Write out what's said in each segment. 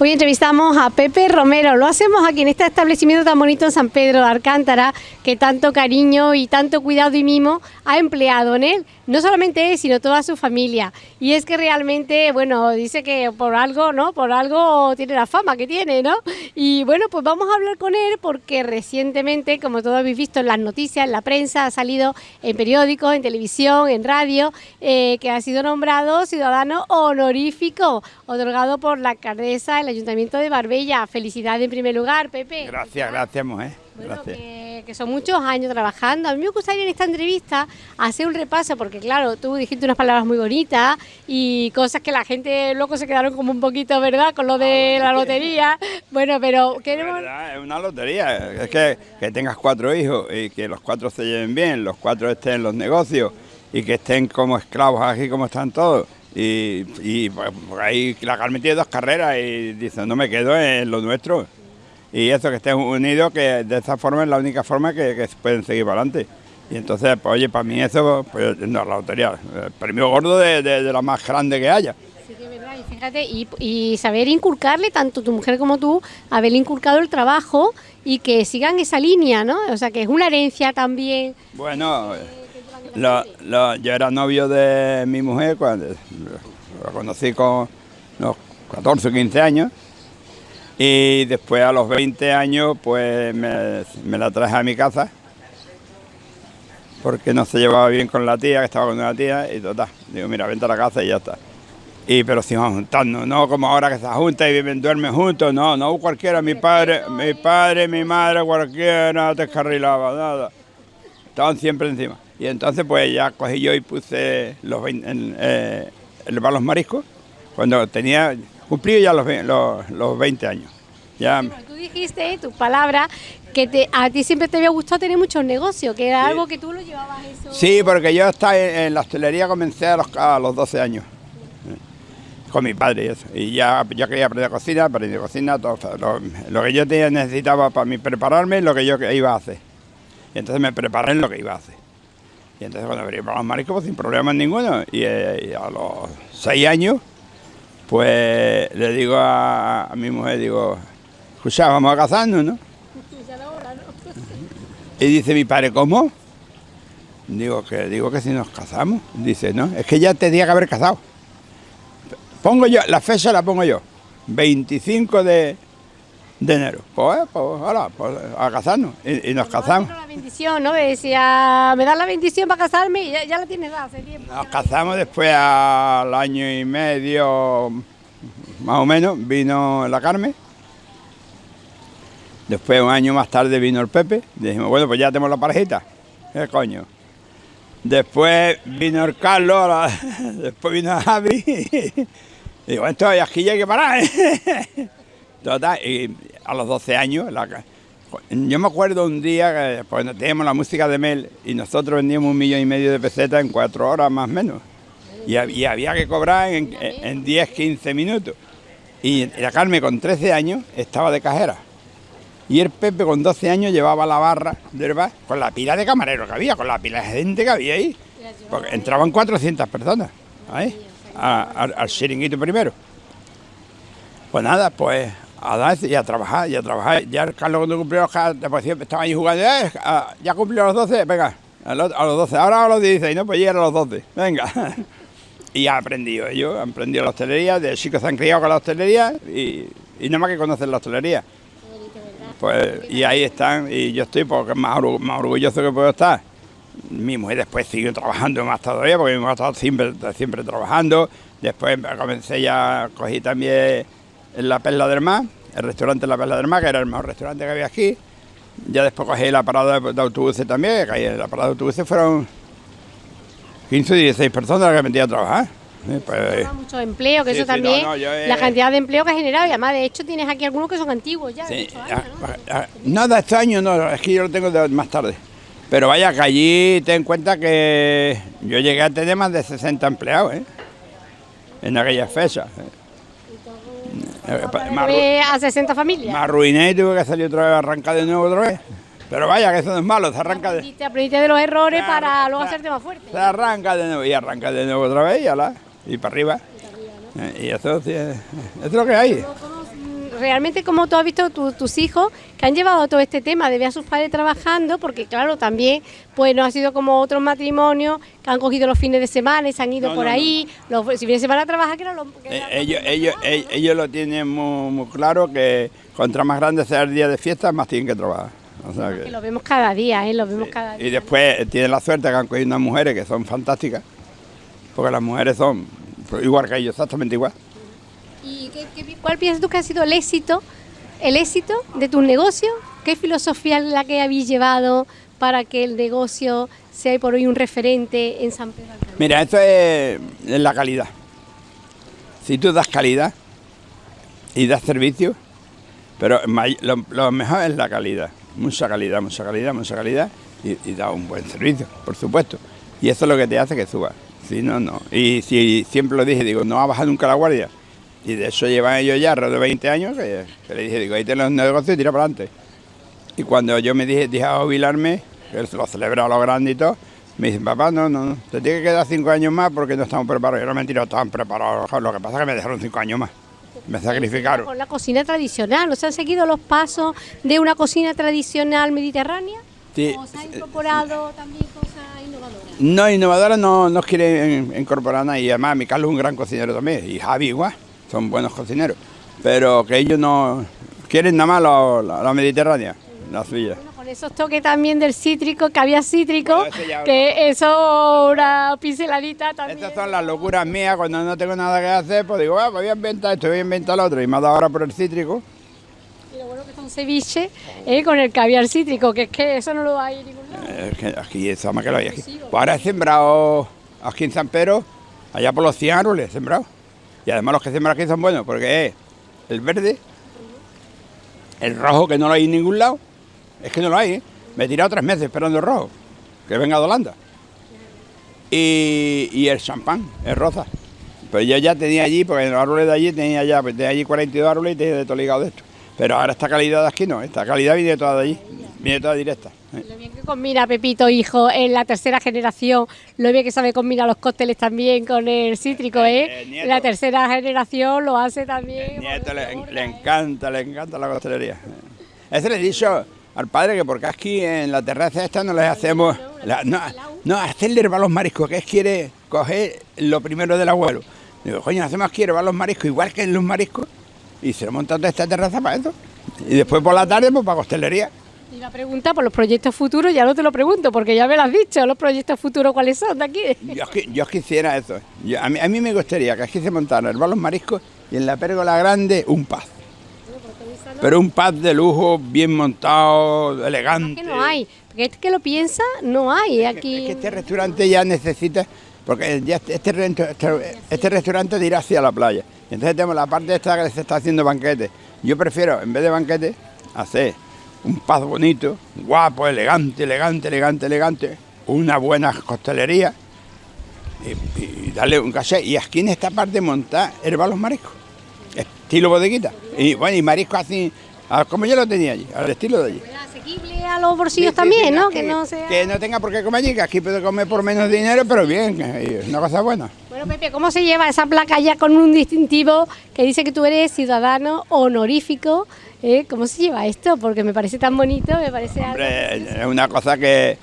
Hoy entrevistamos a Pepe Romero. Lo hacemos aquí en este establecimiento tan bonito en San Pedro de Alcántara, que tanto cariño y tanto cuidado y mimo ha empleado en él. No solamente él, sino toda su familia. Y es que realmente, bueno, dice que por algo, ¿no? Por algo tiene la fama que tiene, ¿no? Y bueno, pues vamos a hablar con él porque recientemente, como todos habéis visto en las noticias, en la prensa, ha salido en periódicos, en televisión, en radio, eh, que ha sido nombrado ciudadano honorífico, otorgado por la alcaldesa Ayuntamiento de Barbella. Felicidades en primer lugar, Pepe. Gracias, gracias, mujer. Bueno, que, son muchos años trabajando. A mí me gustaría en esta entrevista hacer un repaso, porque claro, tú dijiste unas palabras muy bonitas y cosas que la gente luego se quedaron como un poquito, ¿verdad? Con lo de ah, la lotería. Bueno, pero queremos... Es una lotería, es que, que tengas cuatro hijos y que los cuatro se lleven bien, los cuatro estén en los negocios y que estén como esclavos aquí como están todos y, y pues, ahí la Carmen tiene dos carreras y dice, no me quedo en lo nuestro. Y eso, que estén unidos, que de esta forma es la única forma que, que pueden seguir para adelante. Y entonces, pues oye, para mí eso, pues no, la lotería, el premio gordo de, de, la más grande que haya. Sí, que verdad, y fíjate, y, y, saber inculcarle, tanto tu mujer como tú, haber inculcado el trabajo y que sigan esa línea, ¿no? O sea, que es una herencia también. Bueno... Lo, yo era novio de mi mujer cuando la conocí con unos 14 o 15 años y después a los 20 años pues me, la traje a mi casa porque no se llevaba bien con la tía, que estaba con una tía y total, digo mira vente a la casa y ya está. Y pero si vamos juntando, no como ahora que se junta y viven, duermen juntos, no, no cualquiera, mi padre, mi padre, mi madre, cualquiera descarrilaba, nada. Estaban siempre encima. Y entonces pues ya cogí yo y puse los, eh, los mariscos cuando tenía, cumplido ya los, los, 20 años. Ya. tú dijiste, tu palabra, que te, a ti siempre te había gustado tener muchos negocios, que era algo que tú lo llevabas eso. Sí, porque yo estaba en, la hostelería, comencé a los, a los 12 años con mi padre y eso. Y ya, ya quería aprender cocina, aprendí cocina, todo, lo, lo, que yo necesitaba para mí prepararme, lo que yo iba a hacer. Y entonces me preparé en lo que iba a hacer. Y entonces cuando venía para los mariscos, sin problemas ninguno. Eh, y, a los seis años, pues le digo a, mi mujer, digo, escucha, vamos a casarnos, ¿no? Y dice mi padre, ¿cómo? Digo que, digo que si nos casamos. Dice, no, es que ya tenía que haber casado. Pongo yo, la fecha la pongo yo. 25 de, de enero. Pues, pues ahora, pues, a casarnos. Y, nos casamos. la bendición, ¿no? Decía, me da la bendición para casarme y ya, la tienes hace tiempo. Nos casamos después al año y medio, más o menos, vino la Carmen. Después, un año más tarde, vino el Pepe. Dijimos, bueno, pues ya tenemos la parejita. ¿Qué coño? Después vino el Carlos, después vino Javi. Y digo, esto aquí ya hay que parar. ¿eh? Total, y a los 12 años, yo me acuerdo un día pues, teníamos la música de Mel y nosotros vendíamos un millón y medio de pesetas en cuatro horas más o menos. Y, había que cobrar en, en 10, 15 minutos. Y la Carmen con 13 años estaba de cajera. Y el Pepe con 12 años llevaba la barra del bar con la pila de camarero que había, con la pila de gente que había ahí. Porque entraban 400 personas ahí, al chiringuito primero. Pues nada, pues a dar y a trabajar, y a trabajar. Ya Carlos cuando cumplió los después estaba ahí jugando, eh, ya cumplió los 12, venga, a los, 12, ahora a los 16, ¿no? Pues ya a los 12, venga. y ha aprendido ellos, han aprendido la hostelería, de chicos se han criado con la hostelería y, y nada más que conocen la hostelería. Pues, y ahí están, y yo estoy porque más, más orgulloso que puedo estar. Mi mujer después siguió trabajando más todavía, porque mi mujer ha estado siempre, siempre trabajando. Después comencé ya, cogí también en la Perla del Mar, el restaurante La Perla del Mar, que era el mejor restaurante que había aquí. Ya después cogí la parada de, autobuses también, que en la parada de autobuses fueron 15 o 16 personas las que metí a trabajar. pues, mucho empleo, que eso también, la cantidad de empleo que ha generado, y además de hecho tienes aquí algunos que son antiguos ya. Sí, ¿no? de este año no, es que yo lo tengo de más tarde. Pero vaya que allí ten en cuenta que yo llegué a tener más de 60 empleados, ¿eh? en aquellas fechas. ¿eh? Eh, a 60 familias. Me arruiné y tuve que salir otra vez, arrancar de nuevo otra vez. Pero vaya, que eso no es malo, se arranca de... Te aprendiste de los errores para luego hacerte más fuerte. Se arranca de nuevo y arranca de nuevo otra vez y, ala, y para arriba. Y, eh, eso, sí, es, lo que hay. Realmente como tú has visto tus hijos que han llevado todo este tema de ver a sus padres trabajando, porque claro, también pues no ha sido como otros matrimonios que han cogido los fines de semana y se han ido por ahí, los si fines de semana trabajar que no lo... Eh, ellos, ellos, ellos, lo tienen muy, claro que contra más grande sea el día de fiesta, más tienen que trabajar. que... lo vemos cada día, ¿eh? lo vemos cada día. Y después tienen la suerte que han cogido unas mujeres que son fantásticas, porque las mujeres son igual que ellos, exactamente igual. ¿Y cuál piensas tú que ha sido el éxito, el éxito de tu negocio? ¿Qué filosofía es la que habéis llevado para que el negocio sea por hoy un referente en San Pedro? Mira, esto es, la calidad. Si tú das calidad y das servicio, pero lo, mejor es la calidad, mucha calidad, mucha calidad, mucha calidad y, da un buen servicio, por supuesto. Y eso es lo que te hace que subas. Si no, no. Y si siempre lo dije, digo, no va a bajar nunca la guardia. Y de eso llevan ellos ya alrededor de 20 años, que, le dije, digo, ahí tenés los negocios y tira para adelante. Y cuando yo me dije, dije a jubilarme, que lo celebraba lo grande y todo, me dicen, papá, no, no, no, te tiene que quedar cinco años más porque no estamos preparados. Yo no mentira, estaban preparados. Lo que pasa es que me dejaron cinco años más. Me sacrificaron. Con la cocina tradicional, ¿no se han seguido los pasos de una cocina tradicional mediterránea? Sí. ¿O se ha incorporado también cosas innovadoras? No, innovadoras no, no quieren incorporar nada. Y además, mi Carlos es un gran cocinero también. Y Javi igual son buenos cocineros, pero que ellos no quieren nada más la, mediterránea, la suya. Bueno, con esos toques también del cítrico, que había cítrico, que eso una pinceladita también. Estas son las locuras mías, cuando no tengo nada que hacer, pues digo, ah, pues voy a inventar esto, voy a inventar lo otro, y me ha dado ahora por el cítrico. Y lo bueno que es un ceviche eh, con el caviar cítrico, que es que eso no lo hay en ningún lado. Es que aquí, eso más que lo hay aquí. Pues ahora he sembrado aquí en San Pedro, allá por los 100 árboles, he sembrado. Y además los que sembran aquí son buenos porque es el verde, el rojo que no lo hay en ningún lado, es que no lo hay, ¿eh? me he tirado tres meses esperando el rojo, que venga de Holanda. Y, el champán, el rosa. Pues yo ya tenía allí, porque en los árboles de allí tenía ya, pues tenía allí 42 árboles y tenía de todo ligado de esto. Pero ahora esta calidad de aquí no, esta calidad viene toda de allí, toda directa. Lo bien que combina Pepito, hijo, en la tercera generación, lo bien que sabe combinar los cócteles también con el cítrico, ¿eh? eh la tercera generación lo hace también. nieto le, encanta, le encanta la costelería. Ese le he dicho al padre que porque aquí en la terraza esta no les hacemos... no, no, hacerle herbar los mariscos, que es quiere coger lo primero del abuelo. Digo, coño, hacemos aquí herbar los mariscos igual que en los mariscos y se lo montan esta terraza para eso. Y después por la tarde, pues para costelería. Y la pregunta por los proyectos futuros, ya no te lo pregunto, porque ya me lo has dicho, los proyectos futuros cuáles son de aquí. Yo, yo quisiera eso. a, mí, me gustaría que aquí se montara el balón marisco y en la pérgola grande un paz. Pero un paz de lujo, bien montado, elegante. Es que no hay, porque es que lo piensa, no hay aquí. Es que este restaurante ya necesita, porque ya este, este, este restaurante dirá hacia la playa. Entonces tenemos la parte esta que se está haciendo banquete. Yo prefiero, en vez de banquete, hacer un paz bonito, guapo, elegante, elegante, elegante, elegante, una buena costelería y, darle un caché. Y aquí en esta parte montar herbalos mariscos, estilo bodeguita. Y bueno, y mariscos así, como yo lo tenía allí, al estilo de allí. Asequible a los bolsillos también, ¿no? Que, no sea... que no tenga por qué comer allí, que aquí puede comer por menos dinero, pero bien, es una cosa buena. Bueno, Pepe, ¿cómo se lleva esa placa ya con un distintivo que dice que tú eres ciudadano honorífico ¿Eh? ¿Cómo se lleva esto? Porque me parece tan bonito, me parece Es una cosa que,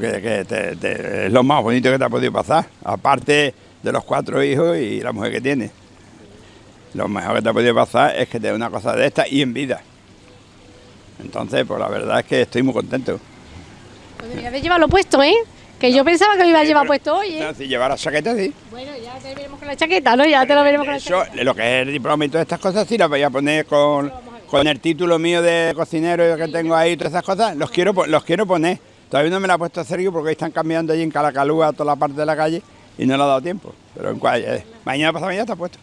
es lo más bonito que te ha podido pasar, aparte de los cuatro hijos y la mujer que tiene. Lo mejor que te ha podido pasar es que te dé una cosa de esta y en vida. Entonces, pues la verdad es que estoy muy contento. Pues deberías llevarlo puesto, ¿eh? Que yo pensaba que lo iba a llevar puesto hoy, ¿eh? si llevar la chaqueta, sí. Bueno, ya te veremos con la chaqueta, ¿no? Ya te lo veremos con la chaqueta. Lo que es el diploma y todas estas cosas, sí las voy a poner con, con el título mío de cocinero que tengo ahí y todas esas cosas, los quiero, los quiero poner. Todavía no me la ha puesto Sergio porque están cambiando allí en Calacalúa toda la parte de la calle y no le ha dado tiempo. Pero en cual, eh, mañana pasado mañana está puesto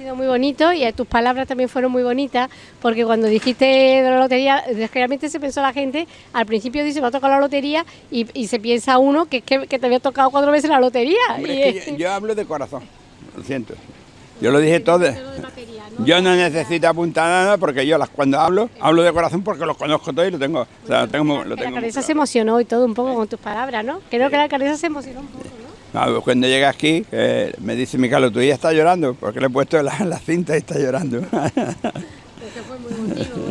sido muy bonito y tus palabras también fueron muy bonitas, porque cuando dijiste de la lotería, realmente se pensó la gente, al principio dice, me ha tocado la lotería, y, se piensa uno que, que, te había tocado cuatro veces la lotería. yo, hablo de corazón, lo siento. Yo lo dije todo. Yo no necesito apuntar nada porque yo las, cuando hablo, hablo de corazón porque los conozco todos y lo tengo. O sea, lo tengo, lo tengo la cabeza se emocionó y todo un poco con tus palabras, ¿no? Creo que la cabeza se emocionó un poco, ¿no? Cuando llega aquí, eh, me dice mi Carlos, tu hija está llorando, porque le he puesto la, la cinta y está llorando. fue muy emotivo,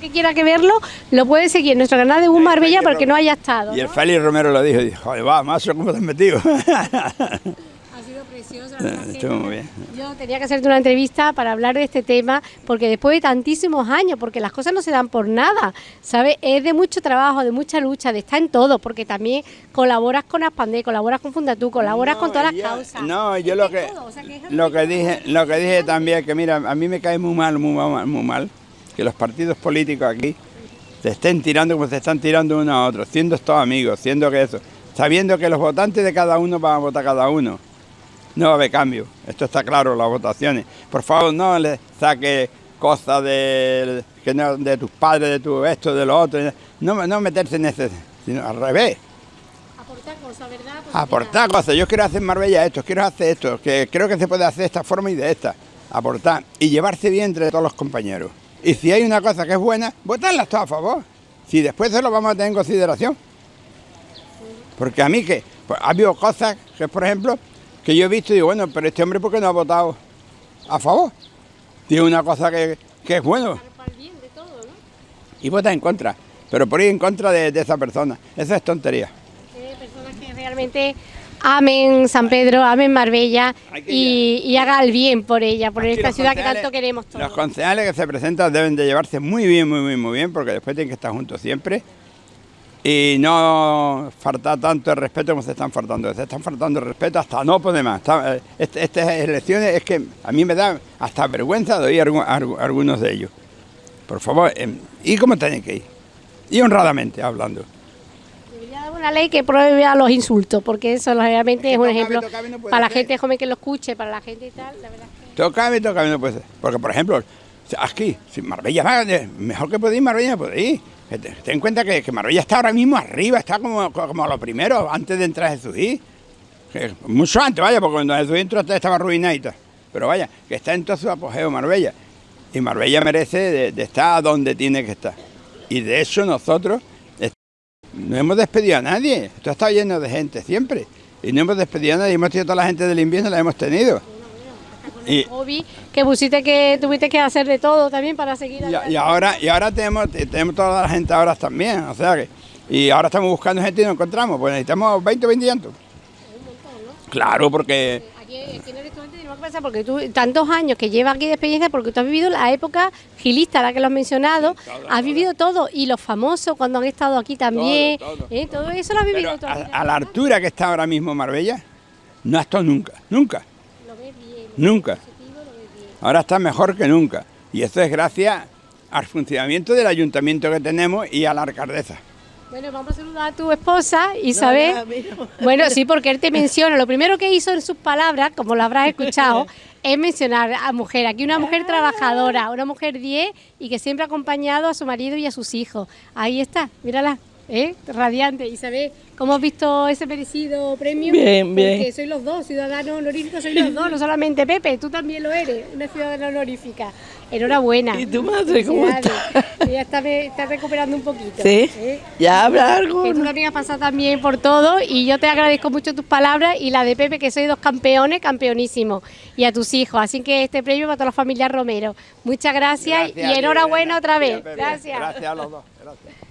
que quiera que verlo, lo puede seguir en nuestro canal de Un Marbella porque no haya estado. Y el Félix Romero lo dijo, dijo, joder, va, más ¿cómo te has metido? Estuvo muy bien. Yo tenía que hacerte una entrevista para hablar de este tema, porque después de tantísimos años, porque las cosas no se dan por nada, ¿sabes? Es de mucho trabajo, de mucha lucha, de estar en todo, porque también colaboras con Aspandé, colaboras con Fundatú, colaboras con todas las causas. No, yo lo que, lo que dije, lo que dije también, que mira, a mí me cae muy mal, muy mal, muy mal, que los partidos políticos aquí se estén tirando como se están tirando uno a otro, siendo estos amigos, siendo que eso, sabiendo que los votantes de cada uno van a votar cada uno. No va a haber cambio, esto está claro, las votaciones. Por favor, no le saque cosas de, que de tus padres, de tu esto, de lo otro, no, no meterse en ese, sino al revés. Aportar cosas, ¿verdad? Aportar cosas, yo quiero hacer Marbella esto, quiero hacer esto, que creo que se puede hacer de esta forma y de esta. Aportar y llevarse bien entre todos los compañeros. Y si hay una cosa que es buena, votarla todas a favor. Si después se lo vamos a tener en consideración. Porque a mí que pues, ha habido cosas que, por ejemplo, que yo he visto y digo, bueno, pero este hombre, ¿por qué no ha votado a favor? Tiene una cosa que, es bueno. Y vota en contra, pero por ir en contra de, esa persona. Esa es tontería. personas que realmente amen San Pedro, amen Marbella y, haga el bien por ella, por esta ciudad que tanto queremos todos. Los concejales que se presentan deben de llevarse muy bien, muy, muy, muy bien, porque después tienen que estar juntos siempre y no faltar tanto el respeto como se están faltando. Se están faltando el respeto hasta no poder más. Eh, este, estas elecciones es que a mí me da hasta vergüenza de oír a algunos de ellos. Por favor, em, ¿y cómo tienen que ir? Y honradamente hablando una ley que prohíbe a los insultos, porque eso realmente es un ejemplo para la gente joven que lo escuche, para la gente y tal, la verdad es que... Tocame, tocame, no puede ser. Porque, por ejemplo, aquí, si Marbella va, mejor que ir, Marbella ir. Ten en cuenta que, Marbella está ahora mismo arriba, está como, como lo primero, antes de entrar a Jesús. Mucho antes, vaya, porque cuando Jesús entró estaba arruinadita. Pero vaya, que está en todo su apogeo Marbella. Y Marbella merece de estar donde tiene que estar. Y de eso nosotros no hemos despedido a nadie, esto ha estado lleno de gente siempre. Y no hemos despedido a nadie, hemos tenido toda la gente del invierno, la hemos tenido. Y, que pusiste que tuviste que hacer de todo también para seguir y, y, ahora y ahora tenemos tenemos toda la gente ahora también o sea que y ahora estamos buscando gente y no encontramos pues necesitamos 20 o 20 llantos claro porque porque tú, tantos años que llevas aquí de experiencia, porque tú has vivido la época gilista, la que lo has mencionado, has vivido todo, y los famosos cuando han estado aquí también, todo, ¿eh? eso lo has vivido todo. A, la altura que está ahora mismo Marbella, no ha estado nunca, nunca. Nunca. Ahora está mejor que nunca. Y eso es gracias al funcionamiento del ayuntamiento que tenemos y a la alcaldesa. Bueno, vamos a saludar a tu esposa, Isabel. bueno, sí, porque él te menciona. Lo primero que hizo en sus palabras, como lo habrás escuchado, es mencionar a mujer. Aquí una mujer trabajadora, una mujer 10 y que siempre ha acompañado a su marido y a sus hijos. Ahí está, mírala, ¿eh? radiante. Isabel, ¿cómo has visto ese merecido premio? Bien, bien. Porque sois los dos ciudadanos honoríficos, sois los dos, no solamente Pepe, tú también lo eres, una ciudadana honorífica. Enhorabuena. ¿Y tu madre cómo está? Ya está, está, recuperando un poquito. Sí. ¿eh? Ya habla algo. Que tú también has pasado también por todo y yo te agradezco mucho tus palabras y la de Pepe, que sois dos campeones, campeonísimos, y a tus hijos. Así que este premio para toda la familia Romero. Muchas gracias, y enhorabuena otra vez. Gracias. Gracias a los dos. Gracias.